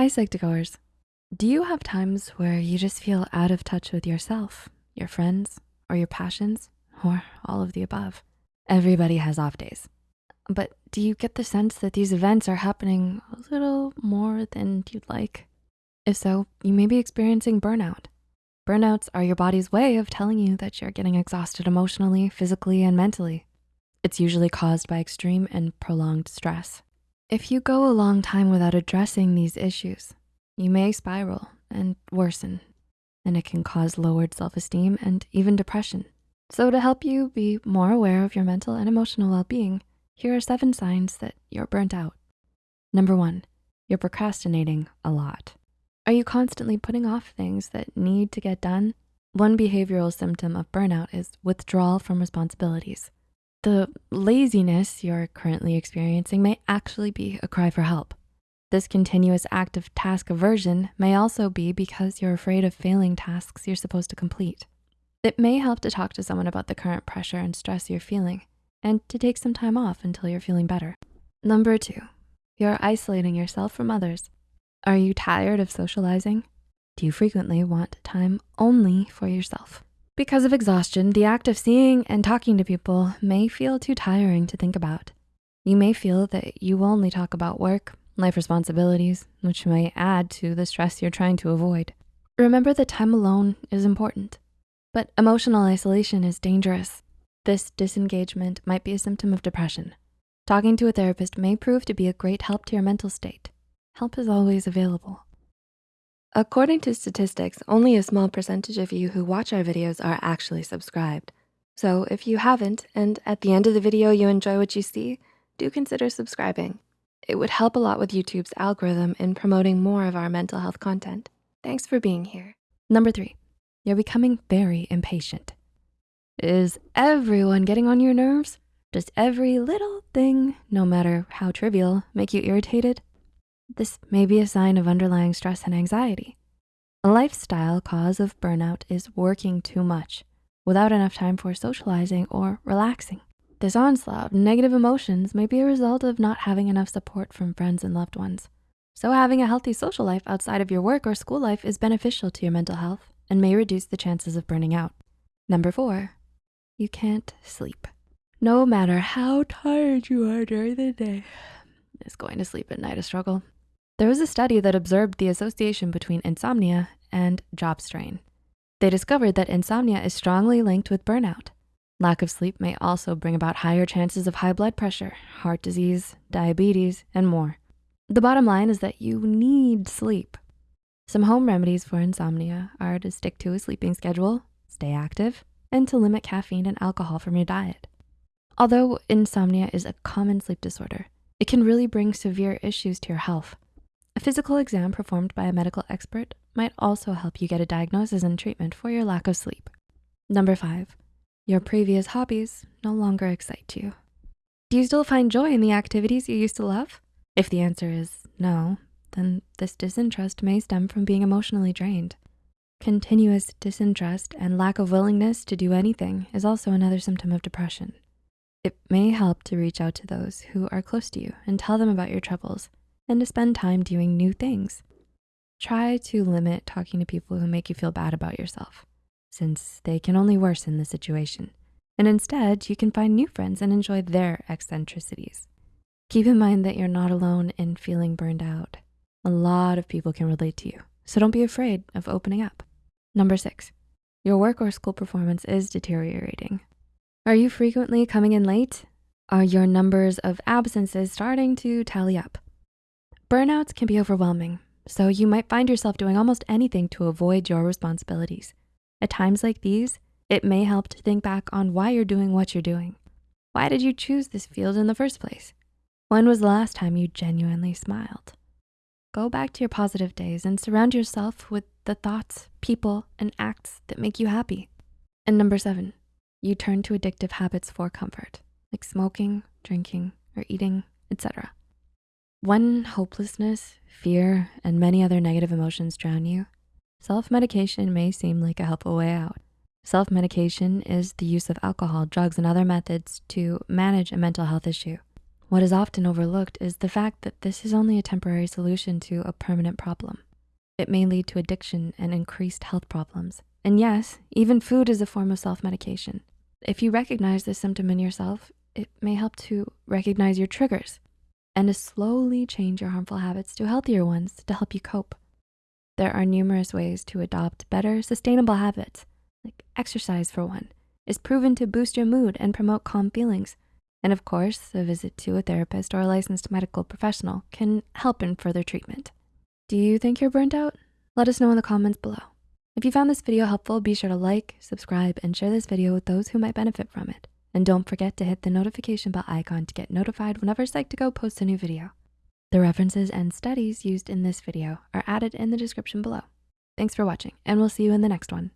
Hi, Psych2Goers. Do you have times where you just feel out of touch with yourself, your friends, or your passions, or all of the above? Everybody has off days. But do you get the sense that these events are happening a little more than you'd like? If so, you may be experiencing burnout. Burnouts are your body's way of telling you that you're getting exhausted emotionally, physically, and mentally. It's usually caused by extreme and prolonged stress. If you go a long time without addressing these issues, you may spiral and worsen, and it can cause lowered self-esteem and even depression. So to help you be more aware of your mental and emotional well-being, here are seven signs that you're burnt out. Number one, you're procrastinating a lot. Are you constantly putting off things that need to get done? One behavioral symptom of burnout is withdrawal from responsibilities. The laziness you're currently experiencing may actually be a cry for help. This continuous act of task aversion may also be because you're afraid of failing tasks you're supposed to complete. It may help to talk to someone about the current pressure and stress you're feeling and to take some time off until you're feeling better. Number two, you're isolating yourself from others. Are you tired of socializing? Do you frequently want time only for yourself? Because of exhaustion, the act of seeing and talking to people may feel too tiring to think about. You may feel that you only talk about work, life responsibilities, which may add to the stress you're trying to avoid. Remember that time alone is important, but emotional isolation is dangerous. This disengagement might be a symptom of depression. Talking to a therapist may prove to be a great help to your mental state. Help is always available. According to statistics, only a small percentage of you who watch our videos are actually subscribed. So if you haven't, and at the end of the video you enjoy what you see, do consider subscribing. It would help a lot with YouTube's algorithm in promoting more of our mental health content. Thanks for being here. Number three, you're becoming very impatient. Is everyone getting on your nerves? Does every little thing, no matter how trivial, make you irritated? This may be a sign of underlying stress and anxiety. A lifestyle cause of burnout is working too much without enough time for socializing or relaxing. This onslaught of negative emotions may be a result of not having enough support from friends and loved ones. So having a healthy social life outside of your work or school life is beneficial to your mental health and may reduce the chances of burning out. Number four, you can't sleep. No matter how tired you are during the day, is going to sleep at night a struggle? There was a study that observed the association between insomnia and job strain. They discovered that insomnia is strongly linked with burnout. Lack of sleep may also bring about higher chances of high blood pressure, heart disease, diabetes, and more. The bottom line is that you need sleep. Some home remedies for insomnia are to stick to a sleeping schedule, stay active, and to limit caffeine and alcohol from your diet. Although insomnia is a common sleep disorder, it can really bring severe issues to your health. A physical exam performed by a medical expert might also help you get a diagnosis and treatment for your lack of sleep. Number five, your previous hobbies no longer excite you. Do you still find joy in the activities you used to love? If the answer is no, then this disinterest may stem from being emotionally drained. Continuous disinterest and lack of willingness to do anything is also another symptom of depression. It may help to reach out to those who are close to you and tell them about your troubles and to spend time doing new things. Try to limit talking to people who make you feel bad about yourself since they can only worsen the situation. And instead, you can find new friends and enjoy their eccentricities. Keep in mind that you're not alone in feeling burned out. A lot of people can relate to you, so don't be afraid of opening up. Number six, your work or school performance is deteriorating. Are you frequently coming in late? Are your numbers of absences starting to tally up? Burnouts can be overwhelming, so you might find yourself doing almost anything to avoid your responsibilities. At times like these, it may help to think back on why you're doing what you're doing. Why did you choose this field in the first place? When was the last time you genuinely smiled? Go back to your positive days and surround yourself with the thoughts, people, and acts that make you happy. And number seven, you turn to addictive habits for comfort, like smoking, drinking, or eating, etc. When hopelessness, fear, and many other negative emotions drown you, self-medication may seem like a helpful way out. Self-medication is the use of alcohol, drugs, and other methods to manage a mental health issue. What is often overlooked is the fact that this is only a temporary solution to a permanent problem. It may lead to addiction and increased health problems. And yes, even food is a form of self-medication. If you recognize this symptom in yourself, it may help to recognize your triggers and to slowly change your harmful habits to healthier ones to help you cope. There are numerous ways to adopt better sustainable habits, like exercise for one, is proven to boost your mood and promote calm feelings. And of course, a visit to a therapist or a licensed medical professional can help in further treatment. Do you think you're burnt out? Let us know in the comments below. If you found this video helpful, be sure to like, subscribe, and share this video with those who might benefit from it. And don't forget to hit the notification bell icon to get notified whenever Psych2Go posts a new video. The references and studies used in this video are added in the description below. Thanks for watching, and we'll see you in the next one.